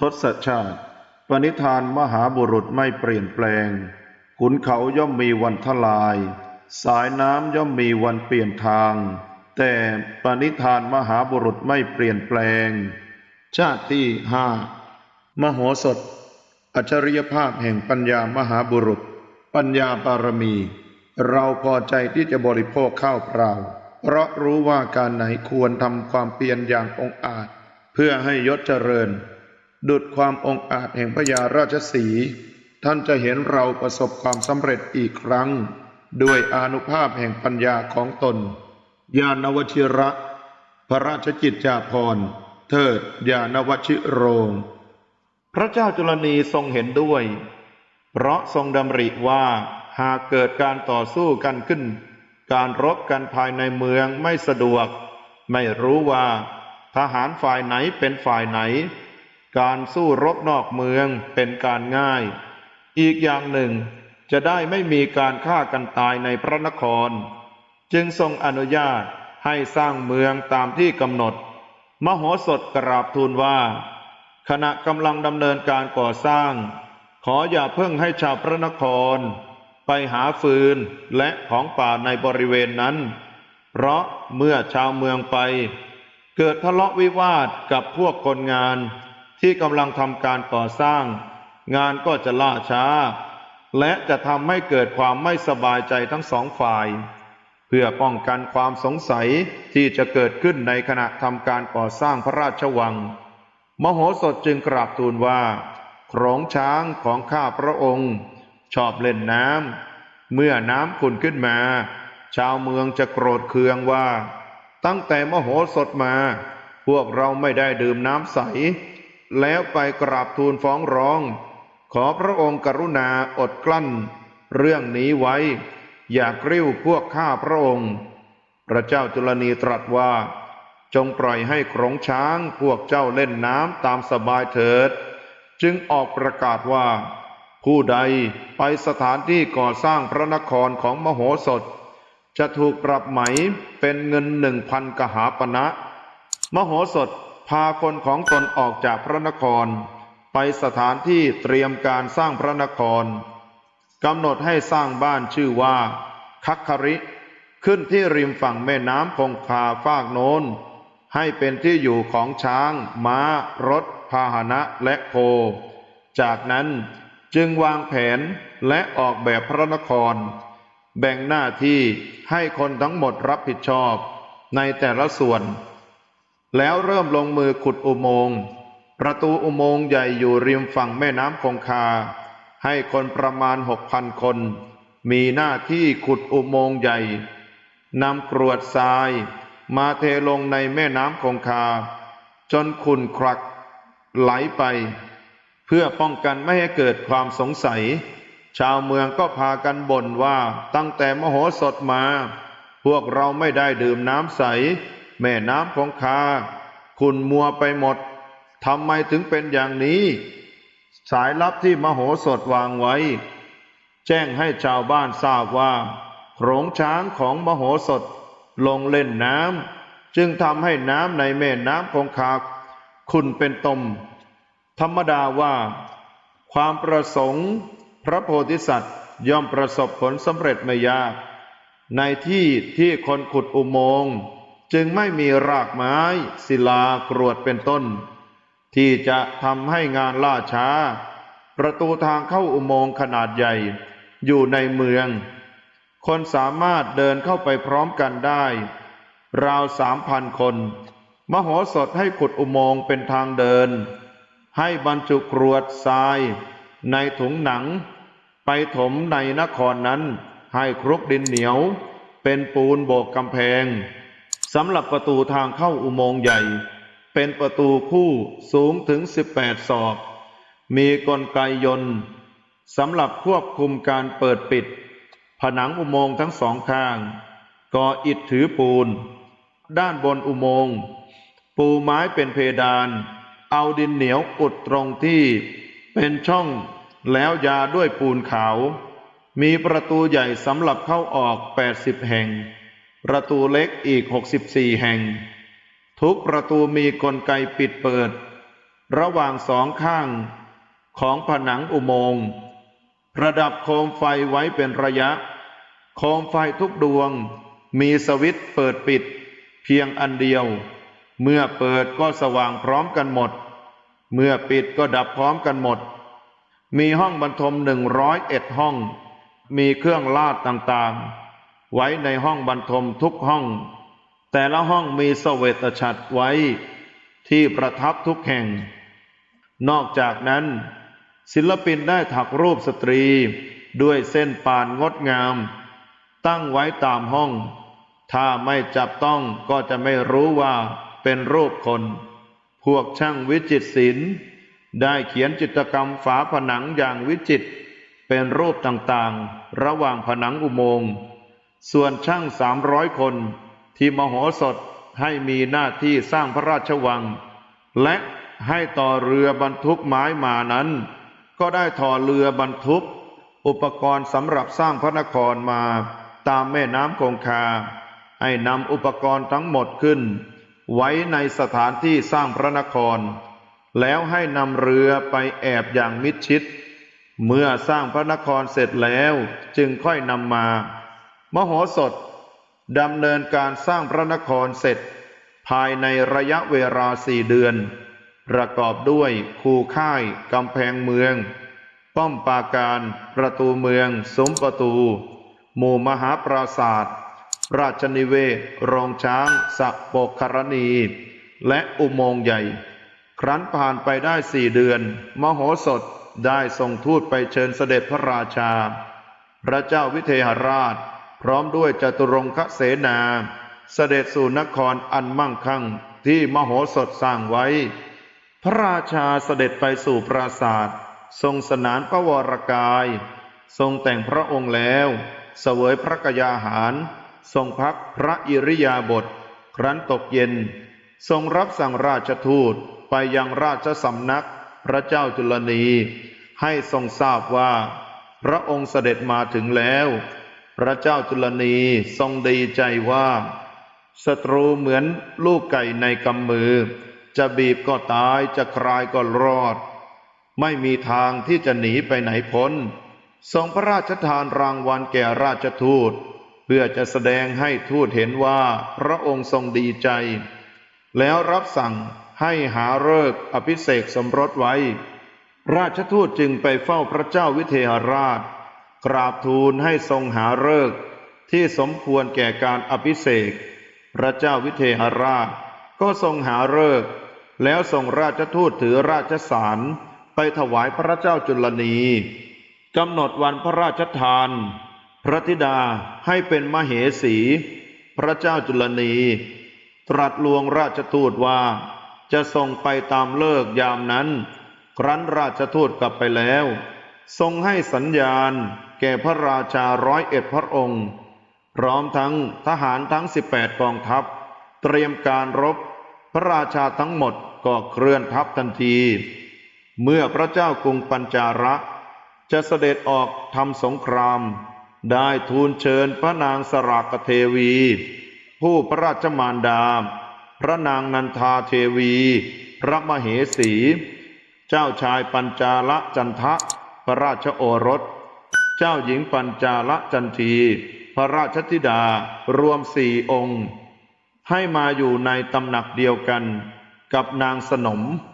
ทศชาติ ปณิธานมหาบุรุษไม่เปลี่ยนแปลง ขุนเขาย่อมมีวันทลาย สายน้ำย่อมมีวันเปลี่ยนทาง แต่ปณิธานมหาบุรุษไม่เปลี่ยนแปลง ชาติที่ห้ามโหสถ อัจฉริยภาพแห่งปัญญามหาบุรุษ ปัญญาบารมี เราพอใจที่จะบริโภคข้าวเปล่า เพราะรู้ว่าการไหนควรทำความเพียรอย่างองอาจ เพื่อให้ยศเจริญ ดุดความองอาจแห่งพญาราชสี ท่านจะเห็นเราประสบความสำเร็จอีกครั้ง ด้วยอนุภาพแห่งปัญญาของตน ญาณวชิระ พระราชกิจจาภรณ์ เทิดญาณวชิโรง พระเจ้าจุลนีทรงเห็นด้วย เพราะทรงดำริว่าหากเกิดการต่อสู้กันขึ้น การรบกันภายในเมืองไม่สะดวก ไม่รู้ว่า ทหารฝ่ายไหนเป็นฝ่ายไหน การสู้รบนอกเมืองเป็นการง่าย อีกอย่างหนึ่ง จะได้ไม่มีการฆ่ากันตายในพระนคร จึงทรงอนุญาตให้สร้างเมืองตามที่กำหนด มโหสถกราบทูลว่า ขณะกำลังดำเนินการก่อสร้าง ขออย่าเพิ่งให้ชาวพระนคร ไปหาฟืนและของป่าในบริเวณนั้น เพราะเมื่อชาวเมืองไป เกิดทะเลาะวิวาทกับพวกคนงาน ที่กำลังทำการก่อสร้าง งานก็จะล่าช้า และจะทำให้เกิดความไม่สบายใจทั้งสองฝ่าย เพื่อป้องกันความสงสัยที่จะเกิดขึ้นในขณะทำการก่อสร้างพระราชวัง มโหสถจึงกราบทูลว่าโขงช้างของข้าพระองค์ ชอบเล่นน้ำเมื่อน้ำขุ่นขึ้นมา ชาวเมืองจะโกรธเคืองว่า ตั้งแต่มโหสถมา พวกเราไม่ได้ดื่มน้ำใส แล้วไปกราบทูลฟ้องร้อง ขอพระองค์กรุณาอดกลั้น เรื่องนี้ไว้ อย่ากริ้วพวกข้าพระองค์ พระเจ้าจุลนีตรัสว่า จงปล่อยให้โขรงช้างพวกเจ้าเล่นน้ำตามสบายเถิด จึงออกประกาศว่า ผู้ใดไปสถานที่ก่อสร้างพระนครของมโหสถ จะถูกปรับไหมเป็นเงินหนึ่งพันกหาปณะมโหสถ พาคนของตนออกจากพระนคร ไปสถานที่เตรียมการสร้างพระนครกำหนดให้สร้างบ้านชื่อว่าคัคคริ ขึ้นที่ริมฝั่งแม่น้ำคงคาฟากโน้น ให้เป็นที่อยู่ของช้าง ม้า รถ พาหนะและโค จากนั้นจึงวางแผนและออกแบบพระนคร แบ่งหน้าที่ให้คนทั้งหมดรับผิดชอบ ในแต่ละส่วน แล้วเริ่มลงมือขุดอุโมงค์ประตูอุโมงค์ใหญ่อยู่ริมฝั่งแม่น้ำคงคา ให้คนประมาณหกพันคน มีหน้าที่ขุดอุโมงค์ใหญ่นำกรวดทราย มาเทลงในแม่น้ำคงคา จนขุนครักไหลไป เพื่อป้องกันไม่ให้เกิดความสงสัย ชาวเมืองก็พากันบ่นว่าตั้งแต่มโหสถมา พวกเราไม่ได้ดื่มน้ำใส แม่น้ำคงคาขุนมัวไปหมดทำไมถึงเป็นอย่างนี้ สายลับที่มโหสถวางไว้ แจ้งให้ชาวบ้านทราบว่าโขงช้างของมโหสถลงเล่นน้ำจึงทำให้น้ำในแม่น้ำคงคาขุนเป็นตม ธรรมดาว่า ความประสงค์พระโพธิสัตว์ย่อมประสบผลสำเร็จไม่ยาก ในที่ที่คนขุดอุโมงค์ จึงไม่มีรากไม้ศิลากรวดเป็นต้น ที่จะทำให้งานล่าช้า ประตูทางเข้าอุโมงค์ขนาดใหญ่ อยู่ในเมือง คนสามารถเดินเข้าไปพร้อมกันได้ ราวสามพันคน มโหสถให้ขุดอุโมงค์เป็นทางเดิน ให้บรรจุกรวดทราย ในถุงหนัง ไปถมในนครนั้น ให้ครุกดินเหนียว เป็นปูนโบกกำแพง สำหรับประตูทางเข้าอุโมงค์ใหญ่ เป็นประตูคู่สูงถึง 18 ศอก มีกลไกยนต์สำหรับควบคุมการเปิดปิด ผนังอุโมงค์ทั้งสองข้าง ก่ออิฐถือปูน ด้านบนอุโมงค์ ปูไม้เป็นเพดาน เอาดินเหนียวอุดตรงที่เป็นช่องแล้วยาด้วยปูนขาว มีประตูใหญ่สำหรับเข้าออก 80 แห่ง ประตูเล็กอีก64แห่ง ทุกประตูมีกลไกปิดเปิด ระหว่างสองข้างของผนังอุโมงค์ระดับโคมไฟไว้เป็นระยะ โคมไฟทุกดวงมีสวิตช์เปิดปิด เพียงอันเดียว เมื่อเปิดก็สว่างพร้อมกันหมด เมื่อปิดก็ดับพร้อมกันหมด มีห้องบรรทมหนึ่งร้อยเอ็ดห้อง มีเครื่องลาดต่างๆ ไว้ในห้องบรรทมทุกห้อง แต่ละห้องมีเสวตฉัตรไว้ที่ประทับทุกแห่ง นอกจากนั้น ศิลปินได้ถักรูปสตรีด้วยเส้นป่านงดงาม ตั้งไว้ตามห้อง ถ้าไม่จับต้องก็จะไม่รู้ว่าเป็นรูปคน พวกช่างวิจิตรศิลป์ได้เขียนจิตรกรรมฝาผนังอย่างวิจิตรเป็นรูปต่างๆ ระหว่างผนังอุโมงค์ ส่วนช่างสามร้อยคน ที่มโหสถให้มีหน้าที่สร้างพระราชวัง และให้ต่อเรือบรรทุกไม้มานั้น ก็ได้ต่อเรือบรรทุก อุปกรณ์สำหรับสร้างพระนครมาตามแม่น้ำคงคา ให้นำอุปกรณ์ทั้งหมดขึ้น ไว้ในสถานที่สร้างพระนคร แล้วให้นำเรือไปแอบอย่างมิดชิด เมื่อสร้างพระนครเสร็จแล้วจึงค่อยนำมา มโหสถดำเนินการสร้างพระนครเสร็จ ภายในระยะเวลาสี่เดือน ประกอบด้วยคูค่ายกำแพงเมือง ป้อมปราการ ประตูเมืองสมประตู หมู่มหาปราศาสตร์ราชนิเวศโรงช้างสักโปกครณี และอุโมงค์ใหญ่ ครั้นผ่านไปได้สี่เดือน มโหสถได้ส่งทูตไปเชิญเสด็จพระราชา พระเจ้าวิเทหราช ร้อมด้วยจตุรงคเสนา เสด็จสู่นครอันมั่งคั่งที่มโหสถสร้างไว้ พระราชาเสด็จไปสู่ปราสาททรงสนานพระวรกาย ทรงแต่งพระองค์แล้ว เสวยพระกยาหาร ทรงพักพระอิริยาบถครั้นตกเย็น ทรงรับสั่งราชทูตไปยังราชสำนักพระเจ้าจุลนี ให้ทรงทราบว่า พระองค์เสด็จมาถึงแล้ว พระเจ้าจุลนีทรงดีใจว่าศัตรูเหมือนลูกไก่ในกำมือ จะบีบก็ตายจะคลายก็รอด ไม่มีทางที่จะหนีไปไหนพ้น ทรงพระราชทานรางวัลแก่ราชทูต เพื่อจะแสดงให้ทูตเห็นว่าพระองค์ทรงดีใจ แล้วรับสั่งให้หาฤกษ์อภิเษกสมรสไว้ ราชทูตจึงไปเฝ้าพระเจ้าวิเทหราช กราบทูลให้ทรงหาฤกษ์ที่สมควรแก่การอภิเษกพระเจ้าวิเทหราช ก็ทรงหาฤกษ์แล้วส่งราชทูตถือราชสารไปถวายพระเจ้าจุลนีกำหนดวันพระราชทาน พระธิดาให้เป็นมเหสี พระเจ้าจุลนี ตรัสลวงราชทูตว่าจะส่งไปตามเลิกยามนั้น ครั้นราชทูตกลับไปแล้ว ทรงให้สัญญาณ แก่พระราชาร้อยเอ็ดพระองค์ พร้อมทั้งทหารทั้งสิบแปดกองทัพ เตรียมการรบ พระราชาทั้งหมดก็เคลื่อนทัพทันที เมื่อพระเจ้ากรุงปัญจาระ จะเสด็จออกทำสงคราม ได้ทูลเชิญพระนางสรากเทวี ผู้พระราชมารดา พระนางนันทาเทวี พระมเหสี เจ้าชายปัญจาลจันทะพระราชโอรส เจ้าหญิงปัญจาลจันที พระราชธิดารวมสี่องค์ ให้มาอยู่ในตำหนักเดียวกันกับนางสนม